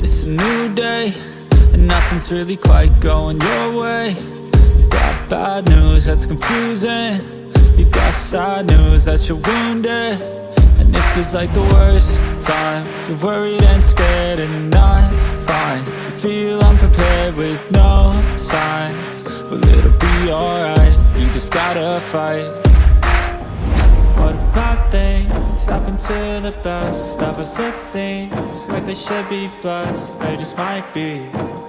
It's a new day And nothing's really quite going your way. You got bad news that's confusing. You got sad news that you're wounded. And it feels like the worst time. You're worried and scared and not fine. You feel unprepared with no signs. But it'll be alright? You just gotta fight happen to the best of us it seems Like they should be blessed, they just might be.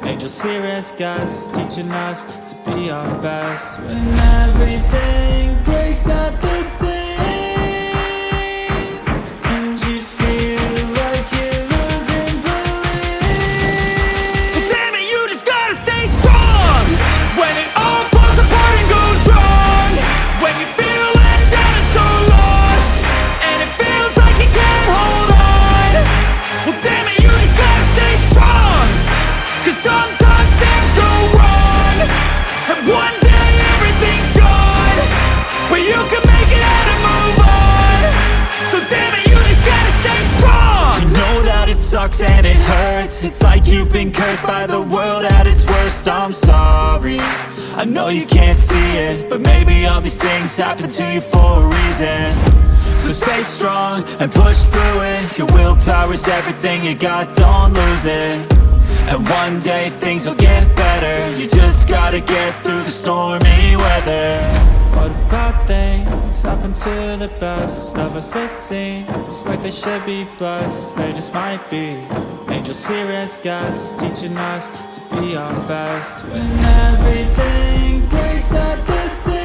Angels here as guests, teaching us to be our best. When everything breaks at sucks and it hurts. It's like you've been cursed by the world at its worst. I'm sorry. I know you can't see it But maybe all these things happen to you for a reason. So stay strong and push through it. Your willpower is everything you got, don't lose it. And one day things will get better. You just gotta get through the stormy weather What about things happen to the best of us it seems. Like they should be blessed, they just might be. Angels here as guests, teaching us to be our best. When everything breaks at the seams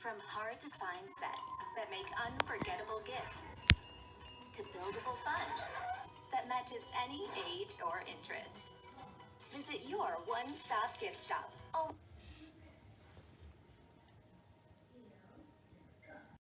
From hard to find sets that make unforgettable gifts to buildable fun that matches any age or interest. Visit your one stop gift shop. Oh.